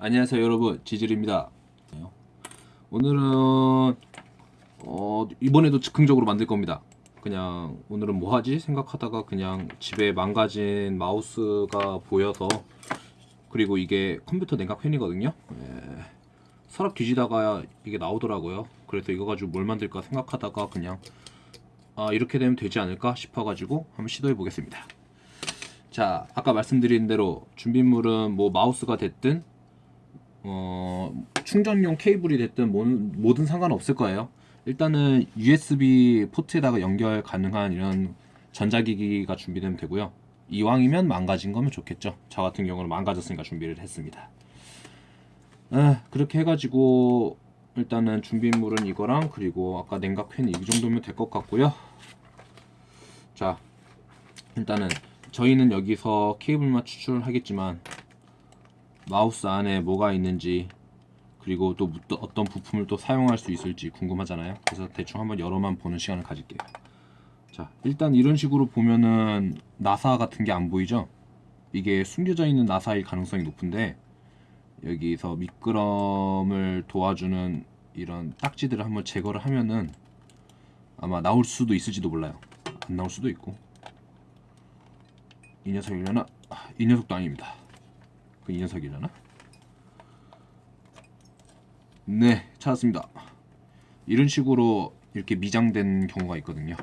안녕하세요 여러분. 지질입니다. 오늘은 어, 이번에도 즉흥적으로 만들 겁니다. 그냥 오늘은 뭐 하지 생각하다가 그냥 집에 망가진 마우스가 보여서 그리고 이게 컴퓨터 냉각 팬이거든요. 예, 서랍 뒤지다가 이게 나오더라고요. 그래서 이거 가지고 뭘 만들까 생각하다가 그냥 아 이렇게 되면 되지 않을까 싶어가지고 한번 시도해 보겠습니다. 자 아까 말씀드린 대로 준비물은 뭐 마우스가 됐든 어, 충전용 케이블이 됐든 뭐, 뭐든 상관없을 거예요. 일단은 USB 포트에다가 연결 가능한 이런 전자기기가 준비되면 되고요. 이왕이면 망가진 거면 좋겠죠. 저 같은 경우는 망가졌으니까 준비를 했습니다. 아, 그렇게 해가지고 일단은 준비물은 이거랑 그리고 아까 냉각팬 이 정도면 될 것 같고요. 자, 일단은 저희는 여기서 케이블만 추출하겠지만 마우스 안에 뭐가 있는지 그리고 또 어떤 부품을 또 사용할 수 있을지 궁금하잖아요. 그래서 대충 한번 열어만 보는 시간을 가질게요. 자 일단 이런 식으로 보면은 나사 같은 게 안 보이죠? 이게 숨겨져 있는 나사일 가능성이 높은데 여기서 미끄럼을 도와주는 이런 딱지들을 한번 제거를 하면은 아마 나올 수도 있을지도 몰라요. 안 나올 수도 있고. 이 녀석이려나? 아, 이 녀석도 아닙니다. 그 이 녀석이려나? 네 찾았습니다. 이런 식으로 이렇게 미장된 경우가 있거든요.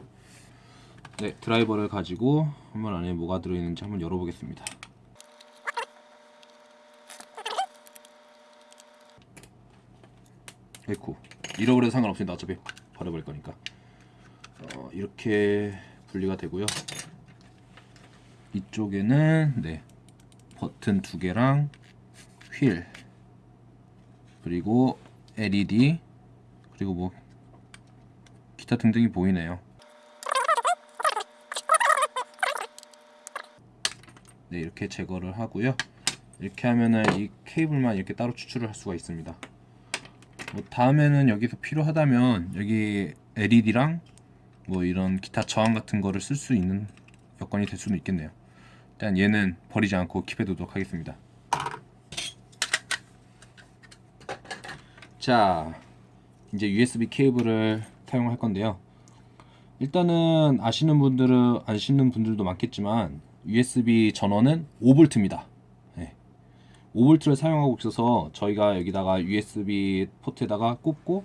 네 드라이버를 가지고 한번 안에 뭐가 들어있는지 한번 열어보겠습니다. 에코. 잃어버려도 상관없습니다. 어차피 버려버릴 거니까. 어, 이렇게 분리가 되고요. 이쪽에는 네 버튼 두 개랑 휠. 그리고 LED 그리고 뭐 기타 등등이 보이네요. 네 이렇게 제거를 하고요. 이렇게 하면은 이 케이블만 이렇게 따로 추출을 할 수가 있습니다. 뭐 다음에는 여기서 필요하다면 여기 LED랑 뭐 이런 기타 저항 같은 거를 쓸 수 있는 여건이 될 수도 있겠네요 일단 얘는 버리지 않고 킵해두도록 하겠습니다. 자 이제 USB 케이블을 사용할 건데요. 일단은 아시는 분들은 아시는 분들도 많겠지만 USB 전원은 5V입니다. 네. 5V를 사용하고 있어서 저희가 여기다가 USB 포트에다가 꽂고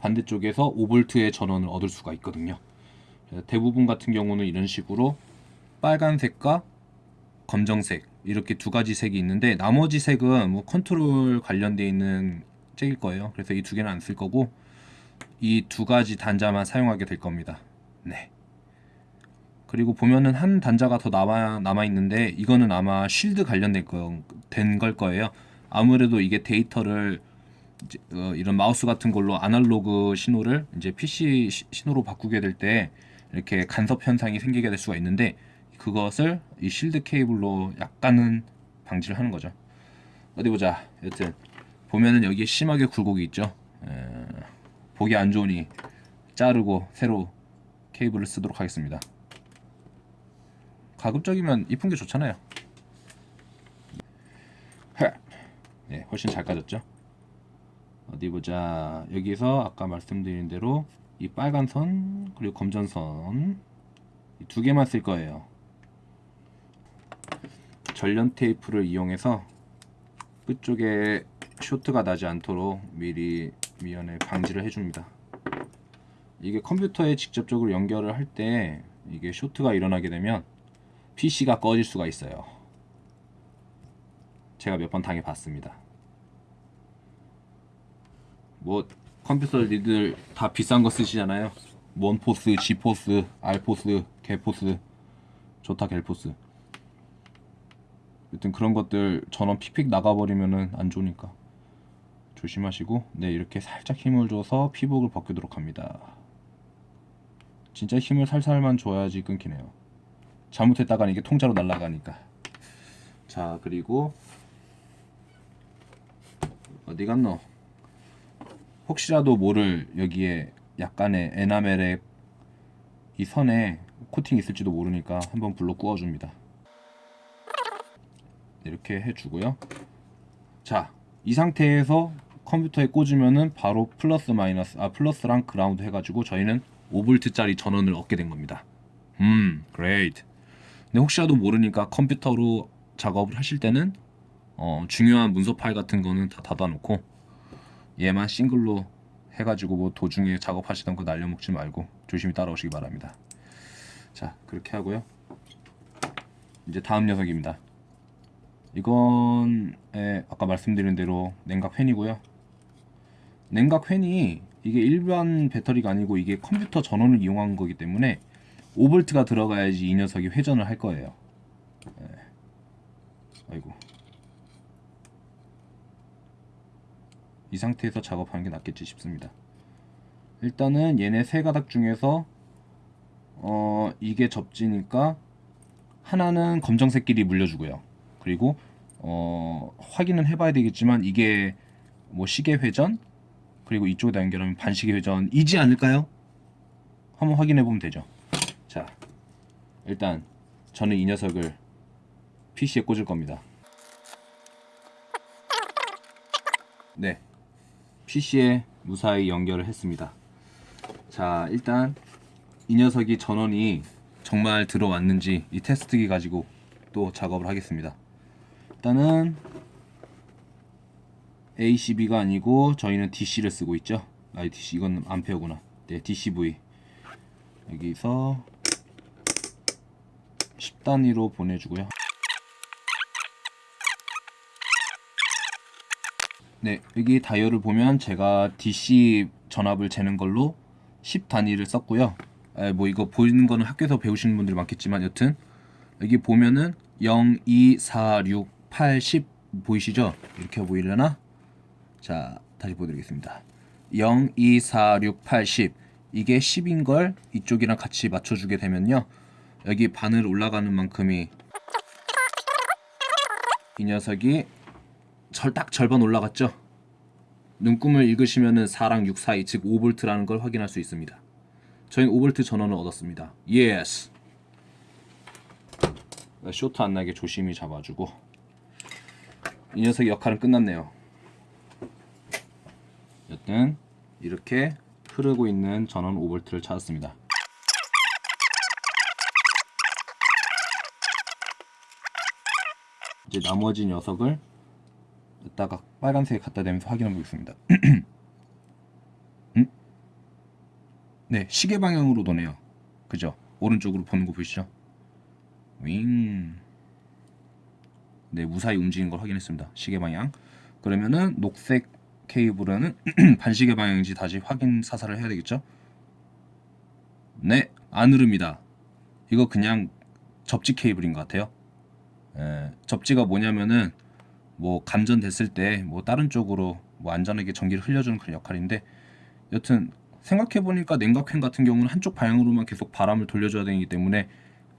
반대쪽에서 5V의 전원을 얻을 수가 있거든요. 대부분 같은 경우는 이런 식으로 빨간색과 검정색 이렇게 두 가지 색이 있는데 나머지 색은 뭐 컨트롤 관련되어 있는 색일 거예요. 그래서 이 두 개는 안 쓸 거고 이 두 가지 단자만 사용하게 될 겁니다. 네. 그리고 보면은 한 단자가 더 남아, 남아 있는데 이거는 아마 쉴드 관련된 거, 된걸 거예요. 아무래도 이게 데이터를 이제, 어, 이런 마우스 같은 걸로 아날로그 신호를 이제 PC 신호로 바꾸게 될 때 이렇게 간섭 현상이 생기게 될 수가 있는데 그것을 이 실드 케이블로 약간은 방지를 하는 거죠. 어디 보자. 여튼 보면은 여기에 심하게 굴곡이 있죠. 에, 보기 안 좋으니 자르고 새로 케이블을 쓰도록 하겠습니다. 가급적이면 이쁜 게 좋잖아요. 네, 훨씬 잘 까졌죠? 어디 보자. 여기서 아까 말씀드린 대로 이 빨간 선 그리고 검정 선두 개만 쓸 거예요 전련 테이프를 이용해서 끝쪽에 쇼트가 나지 않도록 미리 미연에 방지를 해줍니다. 이게 컴퓨터에 직접적으로 연결을 할 때 이게 쇼트가 일어나게 되면 PC가 꺼질 수가 있어요. 제가 몇 번 당해 봤습니다. 뭐 컴퓨터 니들 다 비싼 거 쓰시잖아요. 원포스, G포스, R포스, 개포스 좋다 갤포스 여튼 그런 것들 전원 픽픽 나가버리면은 안 좋으니까 조심하시고 네 이렇게 살짝 힘을 줘서 피복을 벗기도록 합니다. 진짜 힘을 살살만 줘야지 끊기네요. 잘못했다가는 이게 통째로 날아가니까. 자 그리고 어디 갔노? 혹시라도 모를 여기에 약간의 에나멜의 이 선에 코팅 있을지도 모르니까 한번 불로 구워줍니다 이렇게 해주고요 자 이 상태에서 컴퓨터에 꽂으면은 바로 플러스 마이너스 아 플러스랑 그라운드 해가지고 저희는 5볼트짜리 전원을 얻게 된 겁니다. 음, great. 근데 혹시라도 모르니까 컴퓨터로 작업을 하실 때는 어, 중요한 문서 파일 같은 거는 다 닫아놓고 얘만 싱글로 해가지고 뭐 도중에 작업하시던 거 날려먹지 말고 조심히 따라오시기 바랍니다. 자 그렇게 하고요. 이제 다음 녀석입니다. 이건 에, 아까 말씀드린 대로 냉각 팬이고요. 냉각 팬이 이게 일반 배터리가 아니고 이게 컴퓨터 전원을 이용한 거기 때문에 5볼트가 들어가야지 이 녀석이 회전을 할 거예요. 예. 아이고. 이 상태에서 작업하는 게 낫겠지 싶습니다. 일단은 얘네 세 가닥 중에서 어 이게 접지니까 하나는 검정색끼리 물려주고요. 그리고 어 확인은 해봐야 되겠지만 이게 뭐 시계 회전 그리고 이쪽에다 연결하면 반시계 회전이지 않을까요? 한번 확인해 보면 되죠. 자, 일단 저는 이 녀석을 PC에 꽂을 겁니다. 네, PC에 무사히 연결을 했습니다. 자, 일단 이 녀석이 전원이 정말 들어왔는지 이 테스트기 가지고 또 작업을 하겠습니다. 일단은 ACB가 아니고 저희는 DC를 쓰고 있죠. 아, DC 이건 암페어구나. 네, DCV. 여기서 10단위로 보내주고요. 네, 여기 다이얼을 보면 제가 DC 전압을 재는 걸로 10단위를 썼고요. 에, 뭐 이거 보이는 거는 학교에서 배우시는 분들이 많겠지만 여튼 여기 보면은 0, 2, 4, 6, 8, 10 보이시죠? 이렇게 보이려나? 자, 다시 보여드리겠습니다. 0, 2, 4, 6, 8, 10 이게 10인 걸 이쪽이랑 같이 맞춰주게 되면요. 여기 바늘 올라가는 만큼이 이 녀석이 절 딱 절반 올라갔죠. 눈금을 읽으시면은 4랑 6 사이 즉 5볼트라는 걸 확인할 수 있습니다. 저희는 5볼트 전원을 얻었습니다. Yes. 쇼트 안 나게 조심히 잡아주고 이 녀석의 역할은 끝났네요. 여튼 이렇게 흐르고 있는 전원 5볼트를 찾았습니다. 이제 나머지 녀석을 이따가 빨간색에 갖다 대면서 확인해 보겠습니다. 음? 네, 시계 방향으로 도네요. 그죠? 오른쪽으로 보는 거 보이시죠? 윙. 네, 무사히 움직이는 걸 확인했습니다. 시계 방향. 그러면은 녹색 케이블은 반시계 방향인지 다시 확인 사살을 해야 되겠죠? 네, 안 흐릅니다. 이거 그냥 접지 케이블인 것 같아요. 에, 접지가 뭐냐면은 뭐 감전됐을 때 뭐 다른 쪽으로 뭐 안전하게 전기를 흘려주는 그런 역할인데 여튼 생각해 보니까 냉각팬 같은 경우는 한쪽 방향으로만 계속 바람을 돌려줘야 되기 때문에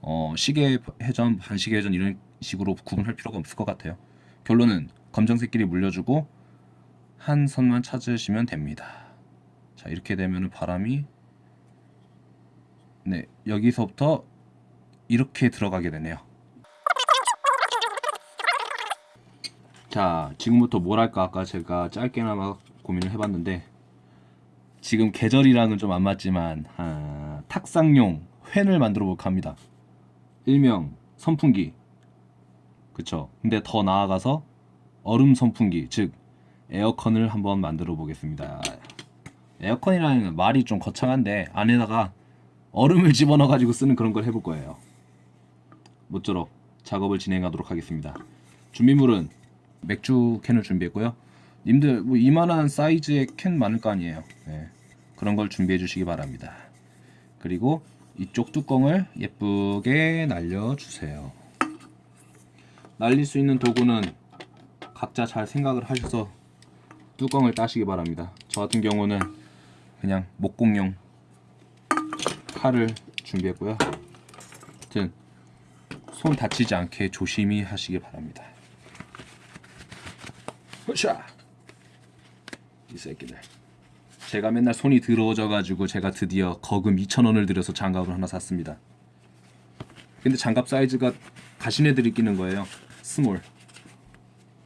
어, 시계 회전, 반시계 회전 이런 식으로 구분할 필요가 없을 것 같아요. 결론은 검정색끼리 물려주고 한 선만 찾으시면 됩니다. 자 이렇게 되면 바람이 네 여기서부터 이렇게 들어가게 되네요. 자 지금부터 뭘 할까 아까 제가 짧게나마 고민을 해봤는데 지금 계절이랑은 좀 안 맞지만 아, 탁상용 팬을 만들어 볼까 합니다. 일명 선풍기. 그쵸. 근데 더 나아가서 얼음 선풍기 즉 에어컨을 한번 만들어 보겠습니다. 에어컨이라는 말이 좀 거창한데 안에다가 얼음을 집어넣어 가지고 쓰는 그런 걸 해볼 거예요. 모쪼록 작업을 진행하도록 하겠습니다. 준비물은 맥주 캔을 준비했고요. 님들 뭐 이만한 사이즈의 캔 많을 거 아니에요. 네. 그런 걸 준비해 주시기 바랍니다. 그리고 이쪽 뚜껑을 예쁘게 날려주세요. 날릴 수 있는 도구는 각자 잘 생각을 하셔서 뚜껑을 따시기 바랍니다. 저 같은 경우는 그냥 목공용 칼을 준비했고요. 하여튼 손 다치지 않게 조심히 하시기 바랍니다. 으쌰 이 새끼들 제가 맨날 손이 더러워져 가지고 제가 드디어 거금 2,000원을 들여서 장갑을 하나 샀습니다. 근데 장갑 사이즈가 가시네들이 끼는 거예요. Small.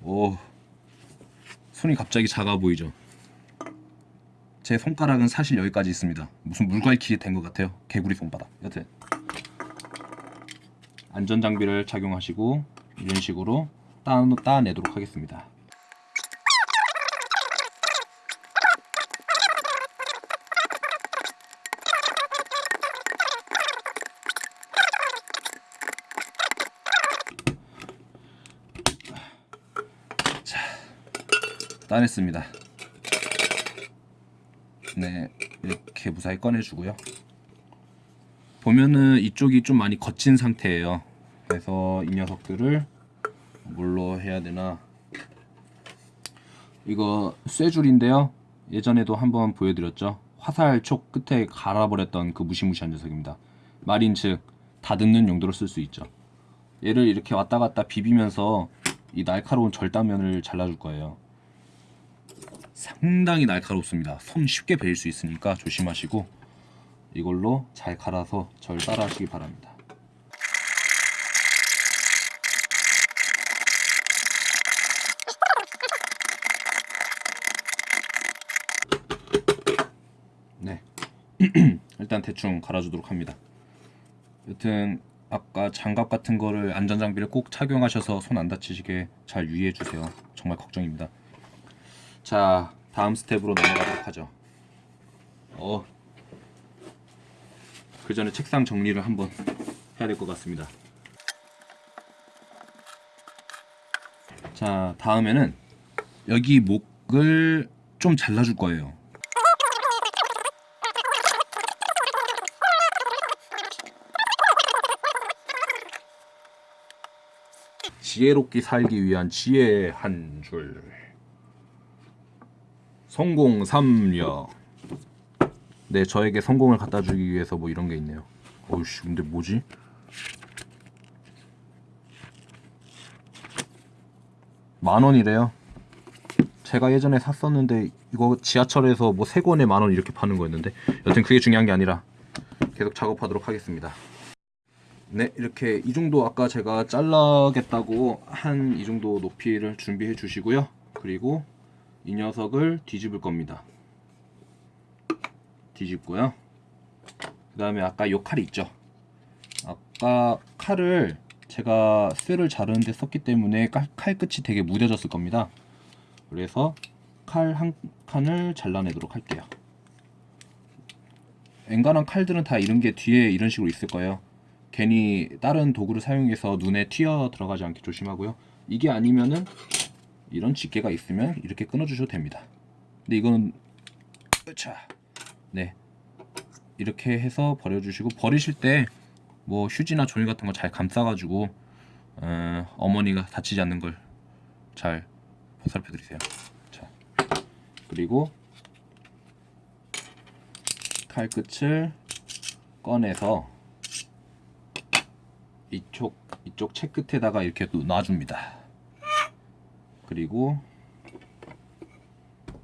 오. 손이 갑자기 작아 보이죠? 제 손가락은 사실 여기까지 있습니다. 무슨 물갈퀴 된것 같아요. 개구리 손바닥. 여튼 안전 장비를 착용하시고 이런 식으로 따, 따내도록 하겠습니다. 따냈습니다. 네, 이렇게 무사히 꺼내주고요. 보면은 이쪽이 좀 많이 거친 상태예요. 그래서 이 녀석들을 뭘로 해야 되나? 이거 쇠줄인데요. 예전에도 한번 보여드렸죠. 화살 촉 끝에 갈아버렸던 그 무시무시한 녀석입니다. 마린 즉 다듬는 용도로 쓸 수 있죠. 얘를 이렇게 왔다 갔다 비비면서 이 날카로운 절단면을 잘라줄 거예요. 상당히 날카롭습니다. 손 쉽게 베일 수 있으니까 조심하시고 이걸로 잘 갈아서 절 따라 하시기 바랍니다. 네. 일단 대충 갈아주도록 합니다. 여튼 아까 장갑 같은 거를 안전장비를 꼭 착용하셔서 손 안 다치시게 잘 유의해 주세요. 정말 걱정입니다. 자, 다음 스텝으로 넘어가도록 하죠. 어. 그 전에 책상 정리를 한번 해야 될 것 같습니다. 자, 다음에는 여기 목을 좀 잘라줄 거예요. 지혜롭게 살기 위한 지혜 한 줄. 성공 삼려. 네, 저에게 성공을 갖다 주기 위해서 뭐 이런 게 있네요. 어우씨, 근데 뭐지? 만 원이래요. 제가 예전에 샀었는데 이거 지하철에서 뭐 세 권에 만원 이렇게 파는 거였는데 여튼 그게 중요한 게 아니라 계속 작업하도록 하겠습니다. 네, 이렇게 이 정도 아까 제가 잘라겠다고 한 이 정도 높이를 준비해 주시고요. 그리고 이 녀석을 뒤집을 겁니다. 뒤집고요. 그 다음에 아까 요 칼이 있죠. 아까 칼을 제가 쇠를 자르는데 썼기 때문에 칼, 칼 끝이 되게 무뎌졌을 겁니다. 그래서 칼 한 칸을 잘라내도록 할게요. 엔간한 칼들은 다 이런 게 뒤에 이런 식으로 있을 거예요. 괜히 다른 도구를 사용해서 눈에 튀어 들어가지 않게 조심하고요. 이게 아니면은 이런 집게가 있으면 이렇게 끊어주셔도 됩니다. 근데 이거는 으차 네 이렇게 해서 버려주시고 버리실 때 뭐 휴지나 종이 같은 거 잘 감싸가지고 어, 어머니가 다치지 않는 걸 잘 보살펴 드리세요. 자 그리고 칼 끝을 꺼내서 이쪽 이쪽 채 끝에다가 이렇게 또 놔줍니다. 그리고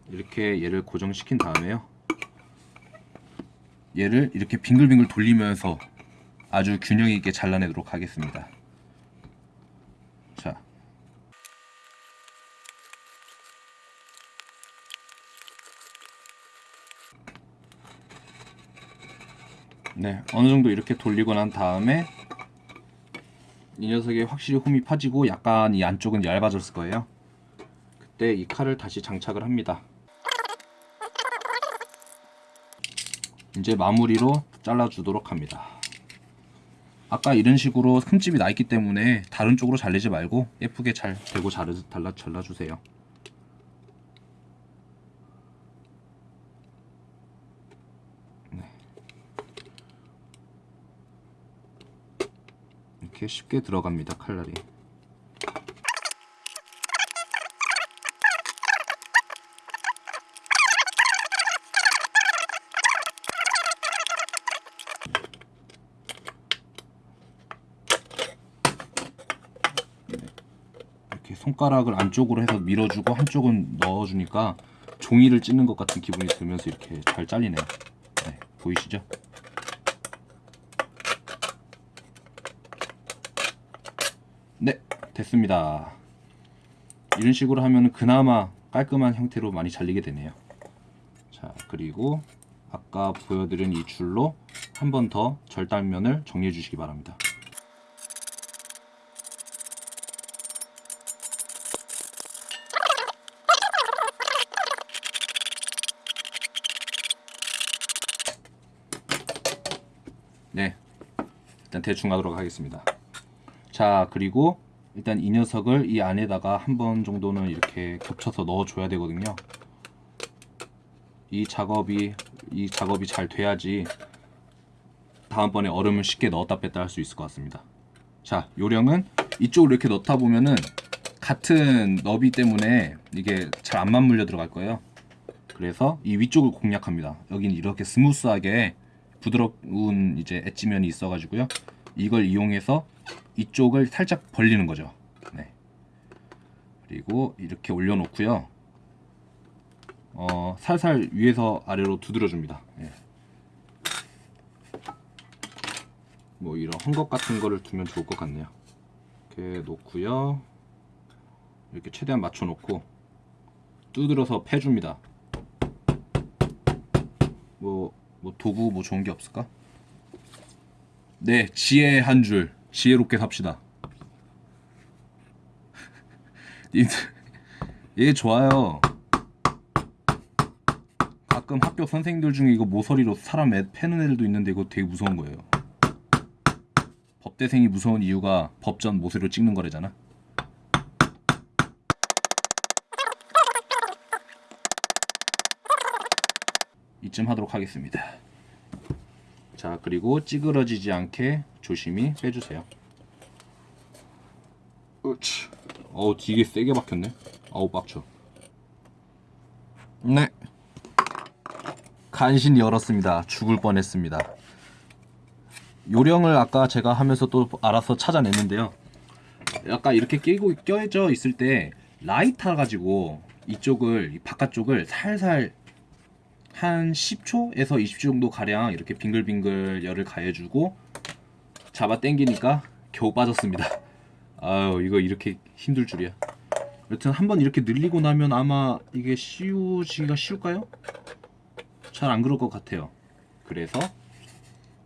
이렇게 얘를 고정시킨 다음에요. 얘를 이렇게 빙글빙글 돌리면서 아주 균형 있게 잘라내도록 하겠습니다. 자. 네, 어느 정도 이렇게 돌리고 난 다음에 이 녀석에 확실히 홈이 파지고 약간 이 안쪽은 얇아졌을 거예요. 그때 이 칼을 다시 장착을 합니다. 이제 마무리로 잘라 주도록 합니다. 아까 이런 식으로 흠집이 나 있기 때문에 다른 쪽으로 잘리지 말고 예쁘게 잘 대고 잘라, 잘라, 잘라주세요. 네. 이렇게 쉽게 들어갑니다 칼날이. 손가락을 안쪽으로 해서 밀어주고 한쪽은 넣어주니까 종이를 찢는 것 같은 기분이 들면서 이렇게 잘 잘리네요. 네, 보이시죠? 네, 됐습니다. 이런 식으로 하면 그나마 깔끔한 형태로 많이 잘리게 되네요. 자 그리고 아까 보여드린 이 줄로 한 번 더 절단면을 정리해 주시기 바랍니다. 네, 일단 대충 하도록 하겠습니다. 자, 그리고 일단 이 녀석을 이 안에다가 한 번 정도는 이렇게 겹쳐서 넣어 줘야 되거든요. 이 작업이 이 작업이 잘 돼야지 다음번에 얼음을 쉽게 넣었다 뺐다 할 수 있을 것 같습니다. 자, 요령은 이쪽으로 이렇게 넣다 보면은 같은 너비 때문에 이게 잘 안 맞물려 들어갈 거예요. 그래서 이 위쪽을 공략합니다. 여기는 이렇게 smooth하게 부드러운 이제 edge면이 있어가지고요. 이걸 이용해서 이쪽을 살짝 벌리는 거죠. 네. 그리고 이렇게 올려놓고요. 어, 살살 위에서 아래로 두드려줍니다. 예. 뭐 이런 헝겊 같은 거를 두면 좋을 것 같네요. 이렇게 놓고요. 이렇게 최대한 맞춰놓고 두드려서 패줍니다. 뭐, 뭐 도구 뭐 좋은 게 없을까? 네, 지혜 한 줄. 지혜롭게 삽시다. 얘 좋아요. 가끔 학교 선생님들 중에 이거 모서리로 사람 애 패는 애들도 있는데 이거 되게 무서운 거예요. 법대생이 무서운 이유가 법전 모서리로 찍는 거래잖아. 이쯤 하도록 하겠습니다. 자, 그리고 찌그러지지 않게 조심히 빼주세요. 으치. 어우, 되게 세게 박혔네. 아우, 빡쳐. 네. 간신히 열었습니다. 죽을 뻔했습니다. 요령을 아까 제가 하면서 또 알아서 찾아냈는데요. 약간 이렇게 끼고 껴져 있을 때 라이터 가지고 이쪽을 이 바깥쪽을 살살 한 10초에서 20초 정도 가량 이렇게 빙글빙글 열을 가해주고 잡아 당기니까 겨우 빠졌습니다. 아유 이거 이렇게 힘들 줄이야. 여튼 한번 이렇게 늘리고 나면 아마 이게 씌우기가 쉬울까요? 잘 안 그럴 것 같아요. 그래서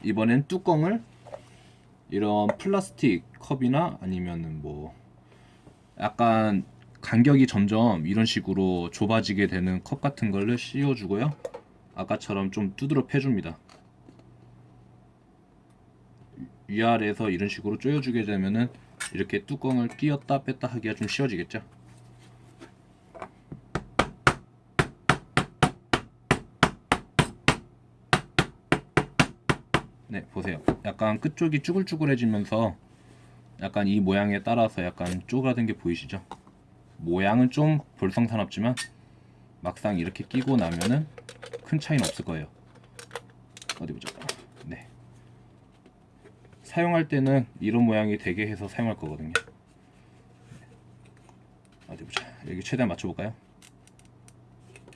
이번엔 뚜껑을 이런 플라스틱 컵이나 아니면은 뭐 약간 간격이 점점 이런 식으로 좁아지게 되는 컵 같은 걸로 씌워주고요. 아까처럼 좀 두드러 패줍니다. 위아래에서 이런 식으로 조여주게 되면은 이렇게 뚜껑을 끼었다 뺐다 하기가 좀 쉬워지겠죠. 네, 보세요. 약간 끝쪽이 쭈글쭈글해지면서 약간 이 모양에 따라서 약간 쪼그라든 게 보이시죠? 모양은 좀 볼성사납지만 막상 이렇게 끼고 나면은 큰 차이는 없을 거예요. 어디 보자. 네. 사용할 때는 이런 모양이 되게 해서 사용할 거거든요. 어디 보자. 여기 최대한 맞춰볼까요?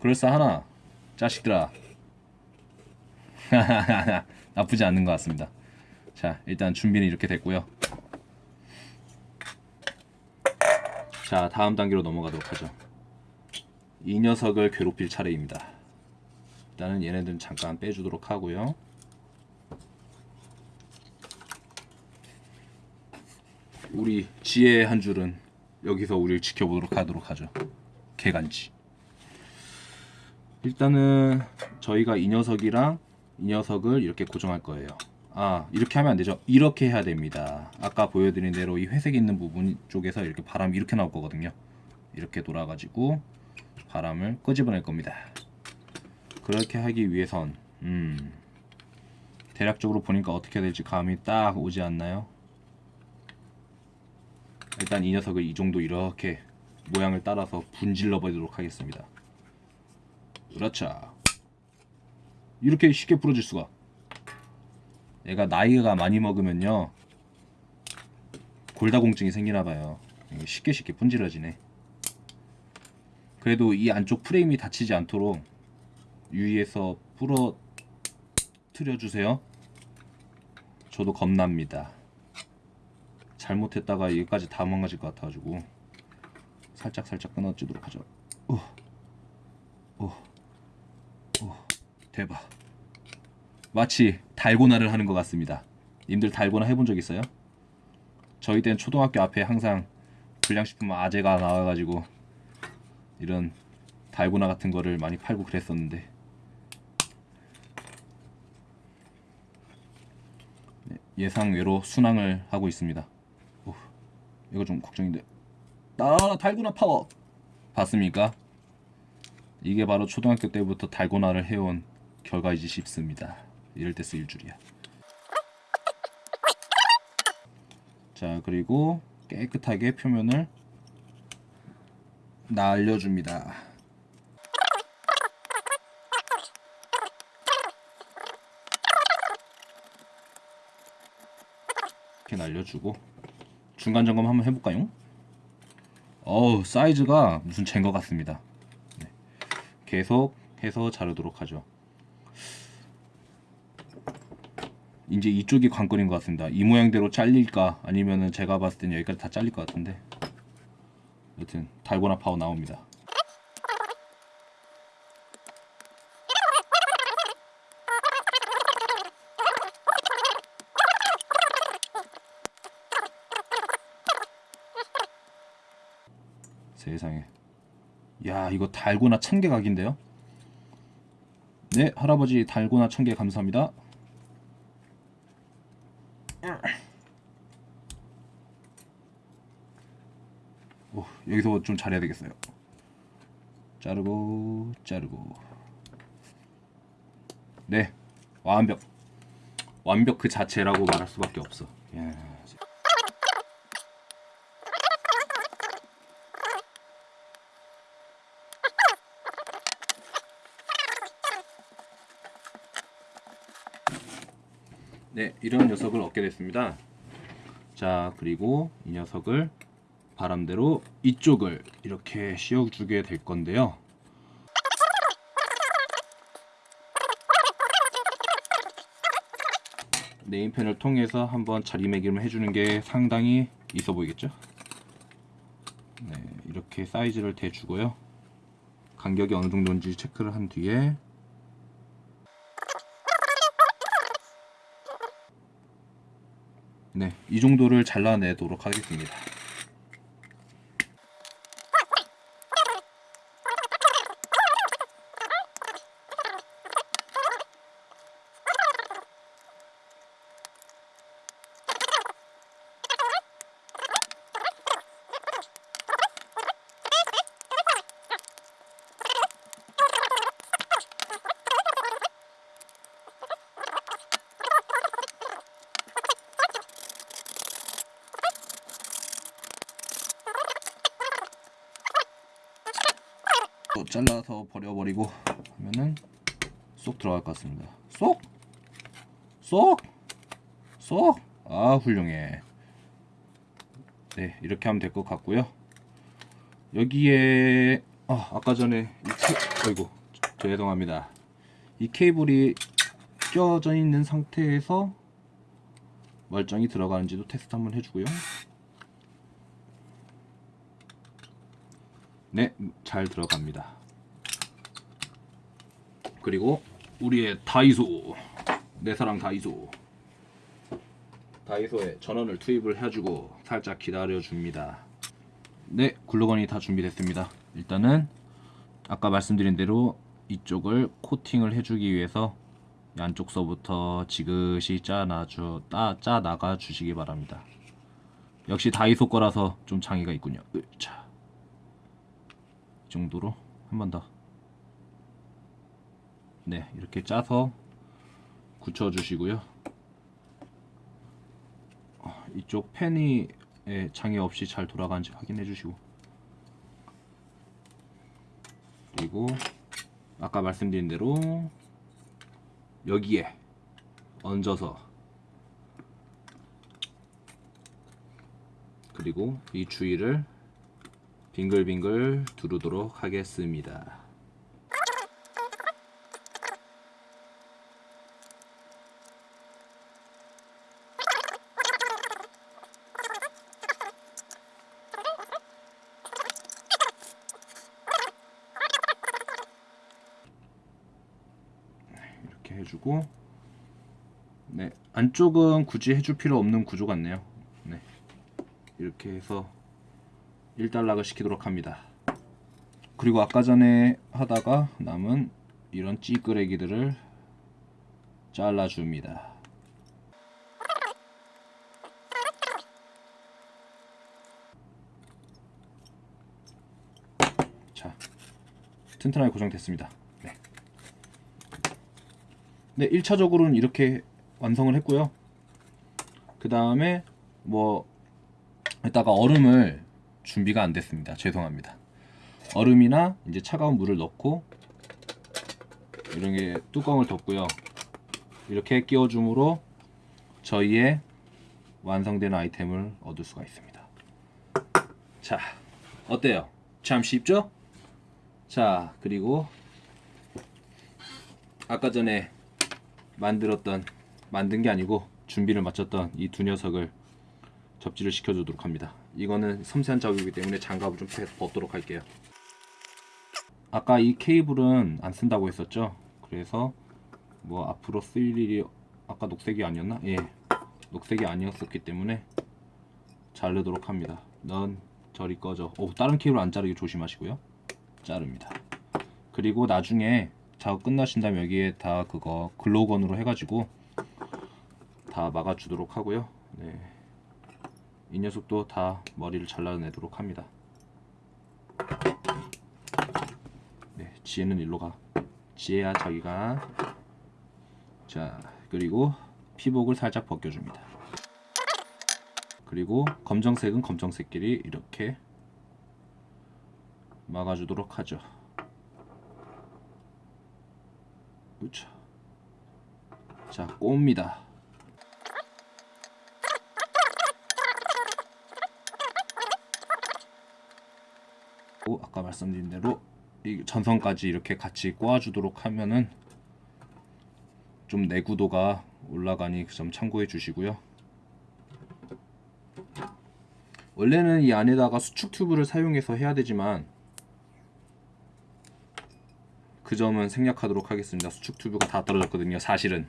그럴싸 하나? 자식들아. 나쁘지 않은 것 같습니다. 자, 일단 준비는 이렇게 됐고요. 자, 다음 단계로 넘어가도록 하죠. 이 녀석을 괴롭힐 차례입니다. 일단은 얘네들은 잠깐 빼주도록 하고요. 우리 지혜의 한 줄은 여기서 우리를 지켜보도록 하도록 하죠. 개간지. 일단은 저희가 이 녀석이랑 이 녀석을 이렇게 고정할 거예요. 아 이렇게 하면 안 되죠. 이렇게 해야 됩니다. 아까 보여드린 대로 이 회색 있는 부분 쪽에서 이렇게 바람이 이렇게 나올 거거든요. 이렇게 돌아 가지고 바람을 끄집어낼 겁니다. 그렇게 하기 위해선 음, 대략적으로 보니까 어떻게 될지 감이 딱 오지 않나요? 일단 이 녀석을 이 정도 이렇게 모양을 따라서 분질러 보도록 하겠습니다. 그렇죠. 이렇게 쉽게 부러질 수가. 얘가 나이가 많이 먹으면요. 골다공증이 생기나봐요. 쉽게 쉽게 분질러지네. 그래도 이 안쪽 프레임이 다치지 않도록 유의해서 부러뜨려주세요. 저도 겁납니다. 잘못했다가 여기까지 다 망가질 것 같아가지고 살짝 살짝 끊어지도록 하죠. 오, 오, 오, 대박. 마치 달고나를 하는 것 같습니다. 님들 달고나 해본 적 있어요? 저희 땐 초등학교 앞에 항상 불량식품 아재가 나와가지고 이런 달고나 같은 거를 많이 팔고 그랬었는데 네, 예상외로 순항을 하고 있습니다. 오, 이거 좀 걱정인데. 나 달고나 파워 봤습니까? 이게 바로 초등학교 때부터 달고나를 해온 결과이지 싶습니다. 이럴 때 쓰일 줄이야. 자 그리고 깨끗하게 표면을 날려줍니다. 이렇게 날려주고 중간 점검 한번 해볼까요? 어우 사이즈가 무슨 젠거 같습니다. 네. 계속 해서 자르도록 하죠. 이제 이쪽이 관건인 것 같습니다. 이 모양대로 잘릴까 아니면은 제가 봤을 때는 여기까지 다 잘릴 것 같은데 여튼 달고나 파워 나옵니다. 세상에 야 이거 달고나 천개 각인데요? 네 할아버지 달고나 천개 감사합니다. 오, 여기서 좀 잘해야 되겠어요. 자르고 자르고. 네, 완벽. 완벽 그 자체라고 말할 수밖에 없어. 야, 네, 이런 녀석을 얻게 됐습니다. 자, 그리고 이 녀석을 바람대로 이쪽을 이렇게 씌워주게 될 건데요. 네임펜을 통해서 한번 자리매김을 해주는 게 상당히 있어 보이겠죠? 네, 이렇게 사이즈를 대주고요. 간격이 어느 정도인지 체크를 한 뒤에 네, 이 정도를 잘라내도록 하겠습니다. 또 잘라서 버려버리고 하면은 쏙 들어갈 것 같습니다. 쏙! 쏙! 쏙! 아 훌륭해. 네 이렇게 하면 될 것 같고요. 여기에 아 아까 전에 이 케... 어이구 죄송합니다. 이 케이블이 껴져 있는 상태에서 멀쩡히 들어가는지도 테스트 한번 해주고요. 네, 잘 들어갑니다. 그리고 우리의 다이소, 내 사랑 다이소. 다이소에 전원을 투입을 해주고 살짝 기다려줍니다. 네, 글루건이 다 준비됐습니다. 일단은 아까 말씀드린 대로 이쪽을 코팅을 해주기 위해서 양쪽 서부터 지그시 짜놔주, 따, 짜 나가 주시기 바랍니다. 역시 다이소 거라서 좀 장애가 있군요. 으차. 이 정도로 한 번 더. 네, 이렇게 짜서 굳혀 주시고요. 어, 이쪽 팬이 예, 장애 없이 잘 돌아가는지 확인해 주시고 그리고 아까 말씀드린 대로 여기에 얹어서 그리고 이 주위를 빙글빙글 두르도록 하겠습니다. 해주고 네 안쪽은 굳이 해줄 필요 없는 구조 같네요. 네 이렇게 해서 1단락을 시키도록 합니다. 그리고 아까 전에 하다가 남은 이런 찌끄레기들을 잘라줍니다. 자, 튼튼하게 고정됐습니다. 네. 네, 1차적으로는 이렇게 완성을 했고요. 그 다음에 뭐 이따가 얼음을 준비가 안 됐습니다. 죄송합니다. 얼음이나 이제 차가운 물을 넣고 이런 게 뚜껑을 덮고요. 이렇게 끼워줌으로 저희의 완성된 아이템을 얻을 수가 있습니다. 자, 어때요? 참 쉽죠? 자, 그리고 아까 전에 만들었던 만든 게 아니고 준비를 마쳤던 이 두 녀석을 접지를 시켜주도록 합니다. 이거는 섬세한 작업이기 때문에 장갑을 좀 벗도록 할게요. 아까 이 케이블은 안 쓴다고 했었죠. 그래서 뭐 앞으로 쓸 일이 아까 녹색이 아니었나? 예, 녹색이 아니었었기 때문에 자르도록 합니다. 넌 저리 꺼져. 오, 다른 케이블 안 자르기 조심하시고요. 자릅니다. 그리고 나중에 작업 끝나신 다음에 여기에 다 그거 글로건으로 해가지고 다 막아주도록 하고요. 네. 이 녀석도 다 머리를 잘라내도록 합니다. 네, 지혜는 일로 가. 지혜야 자기가. 자, 그리고 피복을 살짝 벗겨줍니다. 그리고 검정색은 검정색끼리 이렇게 막아주도록 하죠. 그렇죠. 자, 꼽니다. 고 아까 말씀드린 대로 이 전선까지 이렇게 같이 꼬아주도록 하면은 좀 내구도가 올라가니 그 점 참고해 주시고요. 원래는 이 안에다가 수축 튜브를 사용해서 해야 되지만 그 점은 생략하도록 하겠습니다. 수축 튜브가 다 떨어졌거든요. 사실은.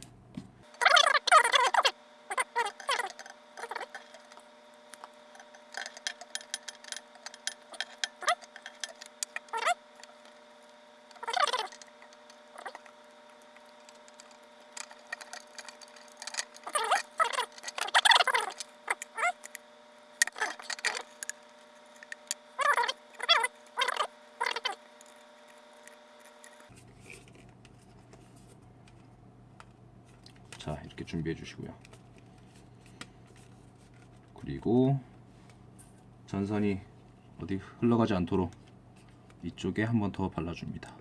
자 이렇게 준비해 주시고요 그리고 전선이 어디 흘러가지 않도록 이쪽에 한 번 더 발라줍니다.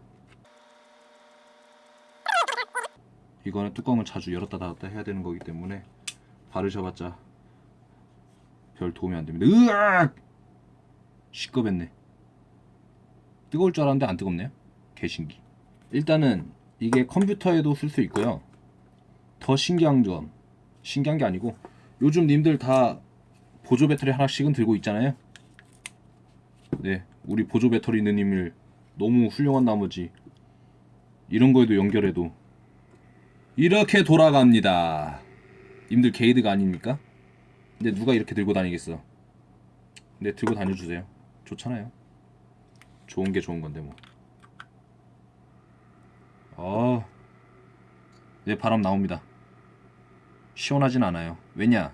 이거는 뚜껑을 자주 열었다 닫았다 해야 되는 거기 때문에 바르셔봤자 별 도움이 안 됩니다. 으악! 시끄럽네. 뜨거울 줄 알았는데 안 뜨겁네요. 개신기. 일단은 이게 컴퓨터에도 쓸 수 있고요. 더 신기한 점. 신기한 게 아니고 요즘 님들 다 보조 배터리 하나씩은 들고 있잖아요 네 우리 보조 배터리 누님을 너무 훌륭한 나머지 이런 거에도 연결해도 이렇게 돌아갑니다 님들 게이드가 아닙니까? 근데 누가 이렇게 들고 다니겠어 근데 들고 다녀주세요 좋잖아요 좋은 게 좋은 건데 뭐 어, 네 바람 나옵니다 시원하진 않아요. 왜냐?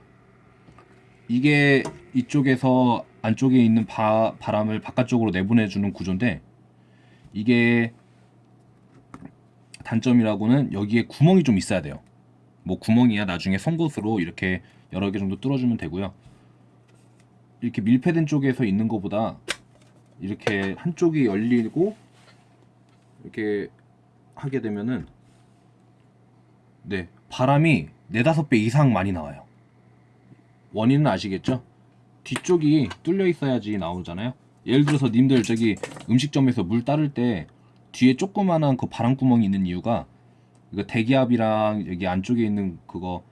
이게 이쪽에서 안쪽에 있는 바, 바람을 바깥쪽으로 내보내주는 구조인데 이게 단점이라고는 여기에 구멍이 좀 있어야 돼요. 뭐 구멍이야 나중에 송곳으로 이렇게 여러 개 정도 뚫어주면 되고요. 이렇게 밀폐된 쪽에서 있는 것보다 이렇게 한쪽이 열리고 이렇게 하게 되면은 네 바람이 네다섯 배 이상 많이 나와요. 원인은 아시겠죠? 뒤쪽이 뚫려 있어야지 나오잖아요. 예를 들어서 님들 저기 음식점에서 물 따를 때 뒤에 조그만한 그 바람구멍이 있는 이유가 이거 대기압이랑 여기 안쪽에 있는 그거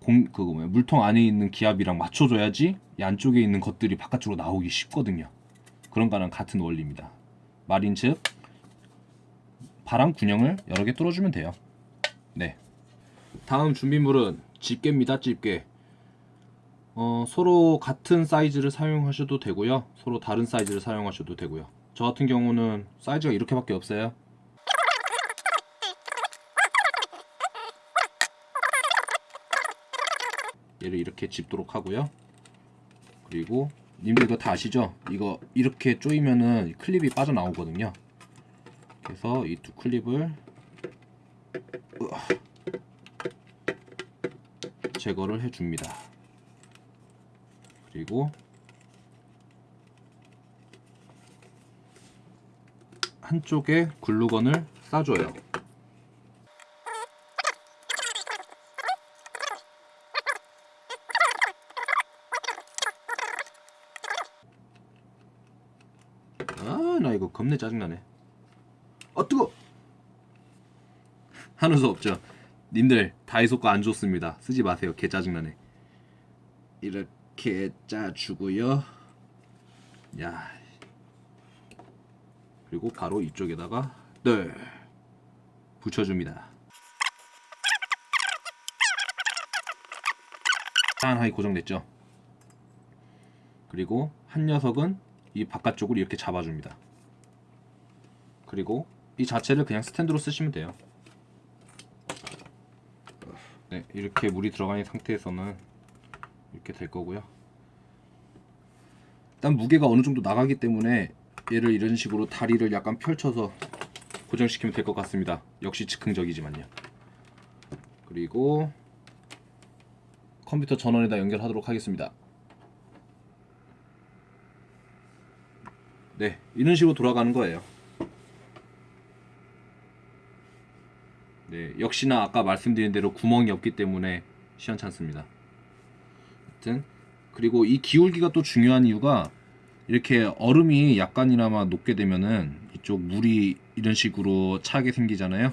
공 그거 뭐야 물통 안에 있는 기압이랑 맞춰줘야지 이 안쪽에 있는 것들이 바깥으로 나오기 쉽거든요. 그런 거랑 같은 원리입니다. 말인즉 바람 균형을 여러 개 뚫어주면 돼요. 네. 다음 준비물은 집게입니다. 집게. 어, 서로 같은 사이즈를 사용하셔도 되고요. 서로 다른 사이즈를 사용하셔도 되고요. 저 같은 경우는 사이즈가 이렇게밖에 없어요. 얘를 이렇게 집도록 하고요. 그리고 님들 이거 다 아시죠? 이거 이렇게 조이면은 클립이 빠져나오거든요. 그래서 이 두 클립을 제거를 해줍니다. 그리고 한쪽에 글루건을 싸줘요. 아, 나 이거 겁내 짜증나네. 아, 뜨거! 하는 수 없죠. 님들, 다이소 거 안 좋습니다. 쓰지 마세요. 개 짜증나네. 이 렇게 짜주고요. 야. 그리고 바로 이쪽에다가 네. 붙여줍니다. 짠하게 고정됐죠. 그리고 한 녀석은 이 바깥쪽을 이렇게 잡아줍니다. 그리고 이 자체를 그냥 스탠드로 쓰시면 돼요. 네, 이렇게 물이 있는 상태에서는 이렇게 될 거고요. 일단 무게가 어느 정도 나가기 때문에 얘를 이런 식으로 다리를 약간 펼쳐서 고정시키면 될 것 같습니다. 역시 즉흥적이지만요. 그리고 컴퓨터 전원에다 연결하도록 하겠습니다. 네, 이런 식으로 돌아가는 거예요. 네, 역시나 아까 말씀드린 대로 구멍이 없기 때문에 시원찮습니다. 하여튼 그리고 이 기울기가 또 중요한 이유가 이렇게 얼음이 약간이나마 녹게 되면은 이쪽 물이 이런 식으로 차게 생기잖아요.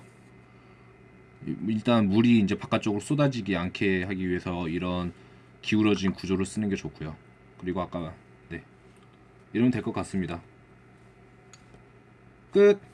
일단 물이 이제 바깥쪽으로 쏟아지지 않게 하기 위해서 이런 기울어진 구조를 쓰는 게 좋고요. 그리고 아까 네 이러면 될 것 같습니다. 끝.